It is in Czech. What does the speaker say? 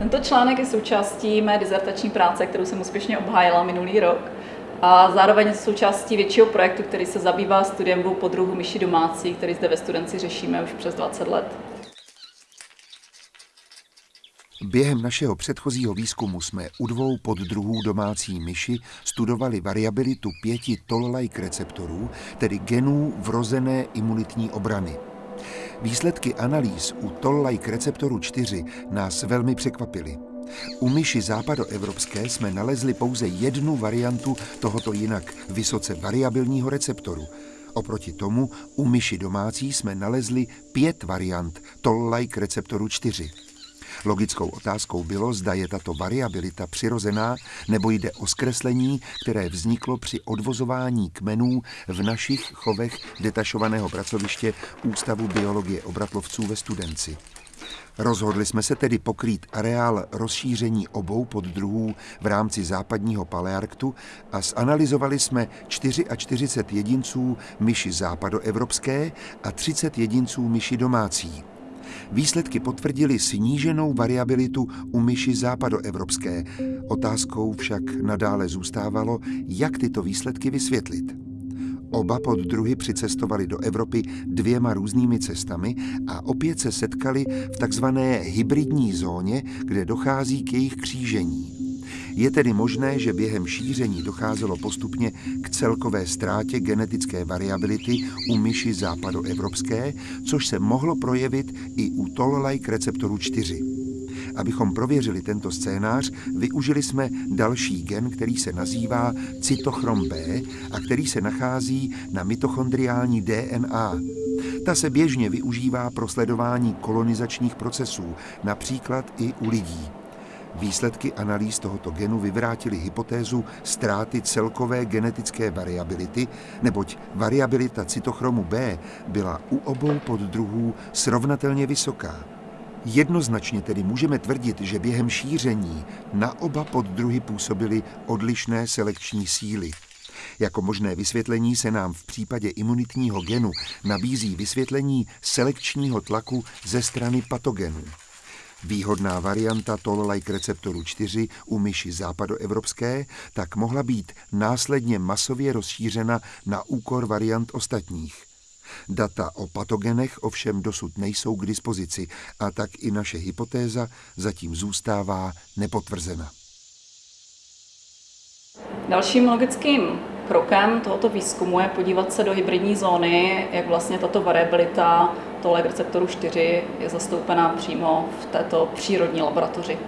Tento článek je součástí mé dizertační práce, kterou jsem úspěšně obhájila minulý rok. A zároveň součástí většího projektu, který se zabývá studiem dvou podruhů myši domácí, který zde ve studenci řešíme už přes 20 let. Během našeho předchozího výzkumu jsme u dvou poddruhů domácí myši studovali variabilitu pěti toll-like receptorů, tedy genů vrozené imunitní obrany. Výsledky analýz u toll-like receptoru 4 nás velmi překvapily. U myši západoevropské jsme nalezli pouze jednu variantu tohoto jinak vysoce variabilního receptoru. Oproti tomu u myši domácí jsme nalezli pět variant toll-like receptoru 4. Logickou otázkou bylo, zda je tato variabilita přirozená, nebo jde o zkreslení, které vzniklo při odvozování kmenů v našich chovech detašovaného pracoviště Ústavu biologie obratlovců ve Studenci. Rozhodli jsme se tedy pokrýt areál rozšíření obou poddruhů v rámci západního palearktu a zanalizovali jsme 44 jedinců myši západoevropské a 30 jedinců myši domácí. Výsledky potvrdily sníženou variabilitu u myši západoevropské. Otázkou však nadále zůstávalo, jak tyto výsledky vysvětlit. Oba poddruhy přicestovali do Evropy dvěma různými cestami a opět se setkali v takzvané hybridní zóně, kde dochází k jejich křížení. Je tedy možné, že během šíření docházelo postupně k celkové ztrátě genetické variability u myši západoevropské, což se mohlo projevit i u toll-like receptoru 4. Abychom prověřili tento scénář, využili jsme další gen, který se nazývá cytochrom B a který se nachází na mitochondriální DNA. Ta se běžně využívá pro sledování kolonizačních procesů, například i u lidí. Výsledky analýz tohoto genu vyvrátily hypotézu ztráty celkové genetické variability, neboť variabilita cytochromu B byla u obou poddruhů srovnatelně vysoká. Jednoznačně tedy můžeme tvrdit, že během šíření na oba poddruhy působily odlišné selekční síly. Jako možné vysvětlení se nám v případě imunitního genu nabízí vysvětlení selekčního tlaku ze strany patogenů. Výhodná varianta toll-like receptoru 4 u myši západoevropské tak mohla být následně masově rozšířena na úkor variant ostatních. Data o patogenech ovšem dosud nejsou k dispozici a tak i naše hypotéza zatím zůstává nepotvrzena. Dalším logickým krokem tohoto výzkumu je podívat se do hybridní zóny, jak vlastně tato variabilita tohle receptoru 4 je zastoupená přímo v této přírodní laboratoři.